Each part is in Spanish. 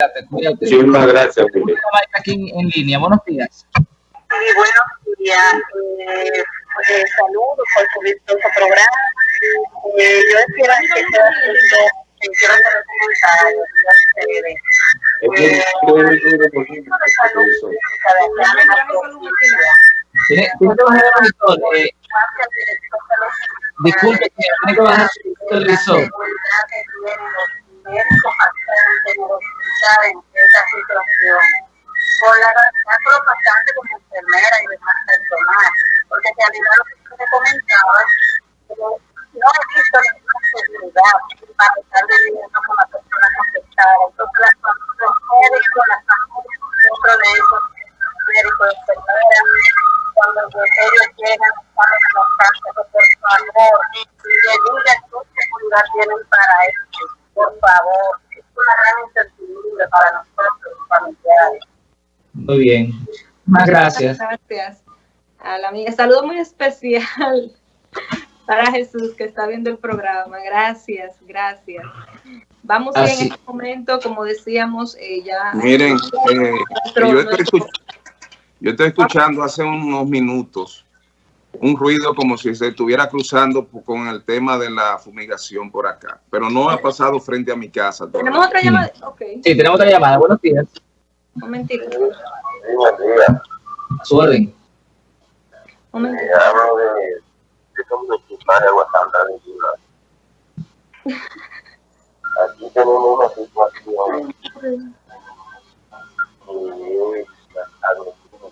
Cuídate, Muchísimas gracias. Aquí en línea. Buenos días. Sí, buenos días. Eh, pues, saludos por su programa. Eh, yo espero que sea quiero hacer un comentario Eh, disculpe, que bajar televisor en esta situación. Por la tanto los pasantes como enfermera y demás personal, porque en realidad lo que se comentaba, no he visto ninguna seguridad para estar viviendo con las personas afectadas. Entonces, los médicos, las familias, dentro de esos médicos, enfermeras, cuando ellos llegan, cuando los casos, por favor, que digan qué seguridad tienen para eso, por favor para nosotros, familiares. Muy bien. Más gracias. Gracias a la amiga. Saludo muy especial para Jesús que está viendo el programa. Gracias, gracias. Vamos en este momento, como decíamos, eh, ya... Miren, eh, yo, estoy yo estoy escuchando hace unos minutos un ruido como si se estuviera cruzando con el tema de la fumigación por acá, pero no ha pasado frente a mi casa. ¿Tenemos otra llamada? Okay. Sí, tenemos otra llamada. Buenos días. Un momentito. buenos días. A su orden. Un momentito. Eh, hablo de, de de Aquí tenemos una situación y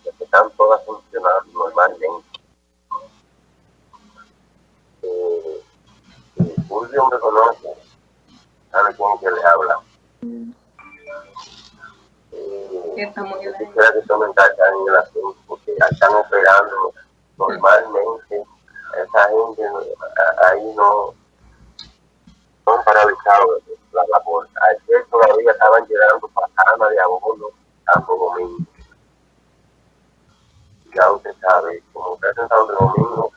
que están todas funcionando normalmente Fulvio me conoce, sabe quién que le habla. Eh, quisiera que comentaran en el asunto, porque están operando normalmente, esa gente ahí no, no han paralizado la labor. Ayer todavía estaban llegando pasanas de abono Santo Domingo. Ya usted sabe, como usted en Santo Domingo,